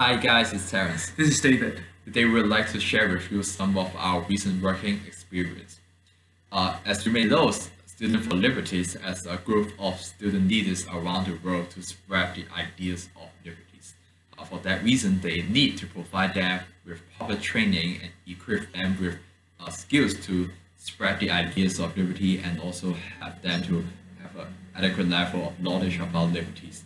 Hi guys, it's Terence. This is David. Today we would like to share with you some of our recent working experience. Uh, as you may know, Student for Liberties as a group of student leaders around the world to spread the ideas of liberties. Uh, for that reason, they need to provide them with proper training and equip them with uh, skills to spread the ideas of liberty and also have them to have an adequate level of knowledge about liberties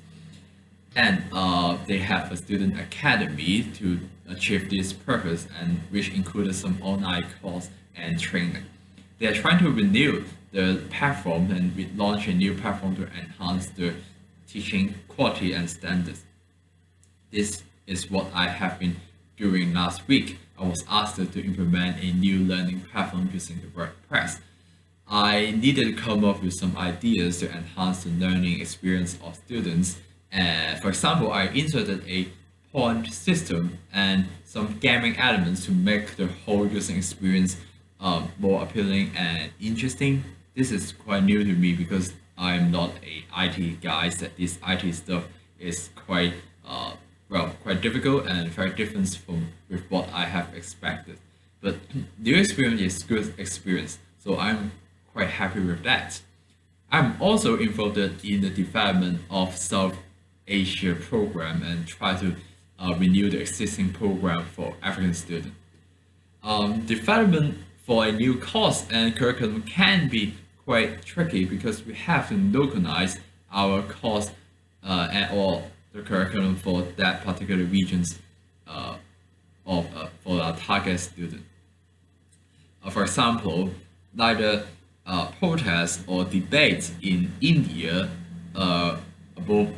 and uh, they have a student academy to achieve this purpose and which included some online course and training. They are trying to renew the platform and we launch a new platform to enhance the teaching quality and standards. This is what I have been doing last week. I was asked to implement a new learning platform using the WordPress. I needed to come up with some ideas to enhance the learning experience of students uh, for example, I inserted a point system and some gaming elements to make the whole user experience uh, more appealing and interesting. This is quite new to me because I'm not a IT guy, that this IT stuff is quite uh, well, quite difficult and very different from with what I have expected. But the experience is good experience, so I'm quite happy with that. I'm also involved in the development of South Asia program and try to uh, renew the existing program for African students. Um, development for a new course and curriculum can be quite tricky because we have to localize our course uh, and or the curriculum for that particular regions uh, of uh, for our target student. Uh, for example, neither uh, protests or debates in India uh, about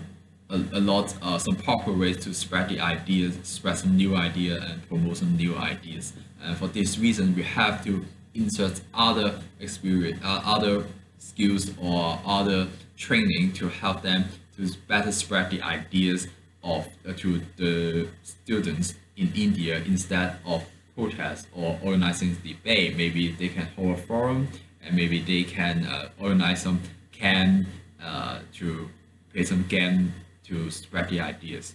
a, a lot uh, some popular ways to spread the ideas, spread some new idea and promote some new ideas. And for this reason, we have to insert other experience, uh, other skills or other training to help them to better spread the ideas of uh, to the students in India instead of protest or organizing debate. Maybe they can hold a forum and maybe they can uh, organize some camp uh, to play some game to spread the ideas.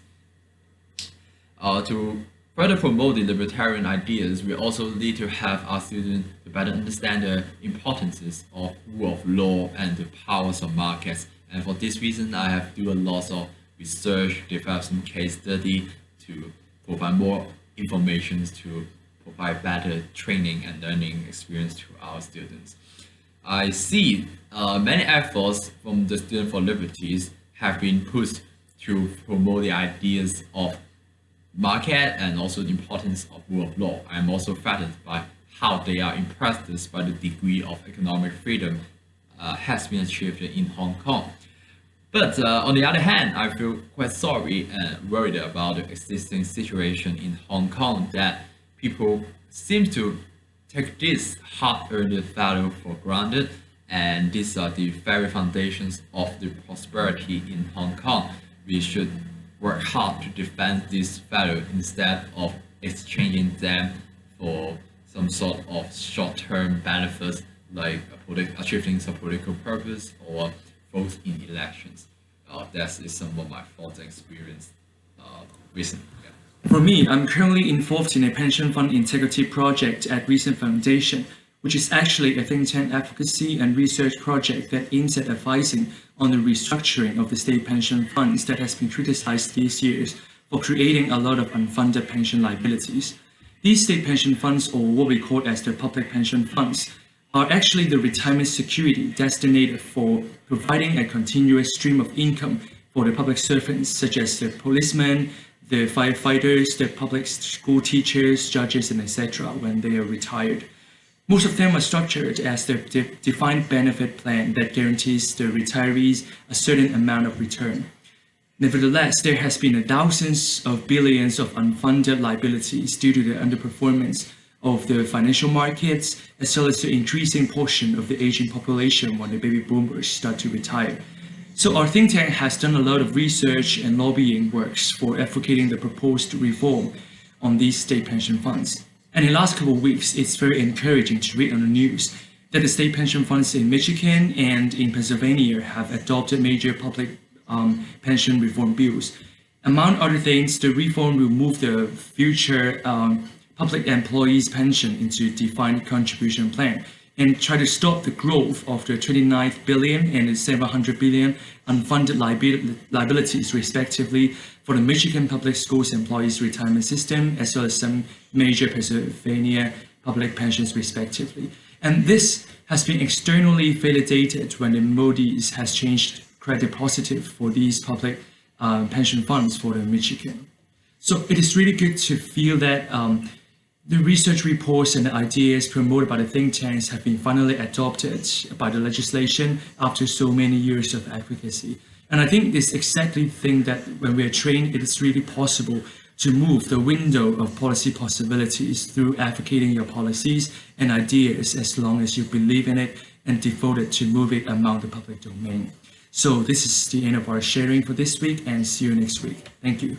Uh, to further promote the libertarian ideas, we also need to have our students to better understand the importances of rule of law and the powers of markets. And for this reason, I have do a lot of research, develop some case study to provide more information to provide better training and learning experience to our students. I see uh, many efforts from the Student for Liberties have been pushed to promote the ideas of market and also the importance of rule of law. I'm also flattered by how they are impressed by the degree of economic freedom uh, has been achieved in Hong Kong. But uh, on the other hand, I feel quite sorry and worried about the existing situation in Hong Kong that people seem to take this hard-earned value for granted and these are the very foundations of the prosperity in Hong Kong we should work hard to defend this value instead of exchanging them for some sort of short-term benefits like achieving some political purpose or vote in elections. Uh, that is some of my thoughts and experience uh, recently. Yeah. For me, I'm currently involved in a pension fund integrity project at Reason Foundation, which is actually a think tank advocacy and research project that aims at advising on the restructuring of the state pension funds that has been criticized these years for creating a lot of unfunded pension liabilities. These state pension funds, or what we call as the public pension funds, are actually the retirement security destined for providing a continuous stream of income for the public servants such as the policemen, the firefighters, the public school teachers, judges, and etc. when they are retired. Most of them are structured as the de defined benefit plan that guarantees the retirees a certain amount of return. Nevertheless, there has been a thousands of billions of unfunded liabilities due to the underperformance of the financial markets, as well as the increasing portion of the aging population when the baby boomers start to retire. So our think tank has done a lot of research and lobbying works for advocating the proposed reform on these state pension funds. And in the last couple of weeks, it's very encouraging to read on the news that the state pension funds in Michigan and in Pennsylvania have adopted major public um, pension reform bills. Among other things, the reform will move the future um, public employees' pension into a defined contribution plan and try to stop the growth of the 29 billion and the 700 billion unfunded liabil- liabilities, respectively, for the Michigan Public Schools Employees Retirement System, as well as some major Pennsylvania public pensions, respectively. And this has been externally validated when the Moody's has changed credit positive for these public uh, pension funds for the Michigan. So it is really good to feel that um, the research reports and ideas promoted by the think tanks have been finally adopted by the legislation after so many years of advocacy. And I think this exactly the thing that when we are trained, it is really possible to move the window of policy possibilities through advocating your policies and ideas as long as you believe in it and devoted to move it among the public domain. So this is the end of our sharing for this week and see you next week. Thank you.